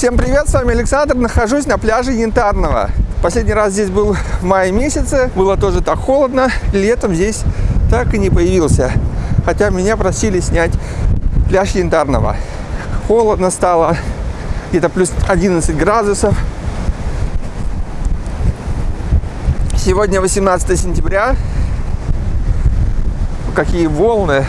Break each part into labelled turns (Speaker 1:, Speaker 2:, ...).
Speaker 1: Всем привет, с вами Александр, нахожусь на пляже Янтарного. Последний раз здесь был в мае месяце, было тоже так холодно, летом здесь так и не появился. Хотя меня просили снять пляж Янтарного. Холодно стало, где-то плюс 11 градусов. Сегодня 18 сентября. Какие волны.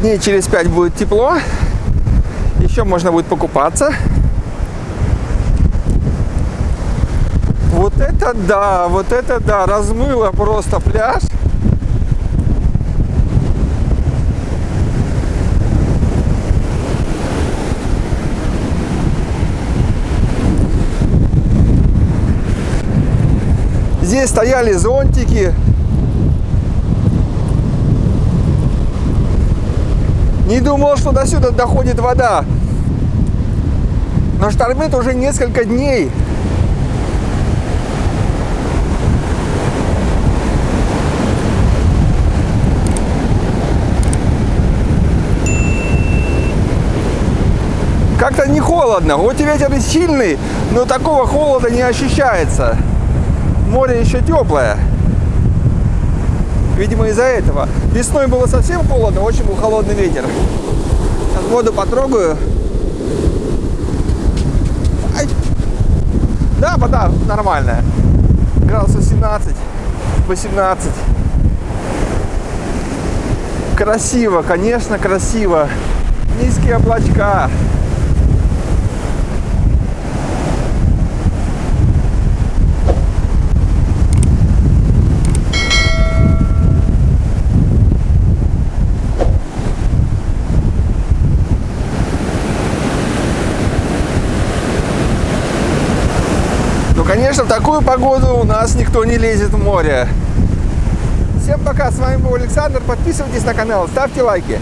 Speaker 1: Дней через 5 будет тепло. Еще можно будет покупаться. Вот это да, вот это да, размыло просто пляж. Здесь стояли зонтики. Не думал, что до сюда доходит вода. Но штормит уже несколько дней. Как-то не холодно. Вот и ветер и сильный, но такого холода не ощущается море еще теплое. Видимо, из-за этого. Весной было совсем холодно, очень был холодный ветер. Сейчас воду потрогаю. Ай. Да, вода нормальная. Градусов 17, 18. Красиво, конечно, красиво. Низкие облачка. Конечно, в такую погоду у нас никто не лезет в море. Всем пока, с вами был Александр. Подписывайтесь на канал, ставьте лайки.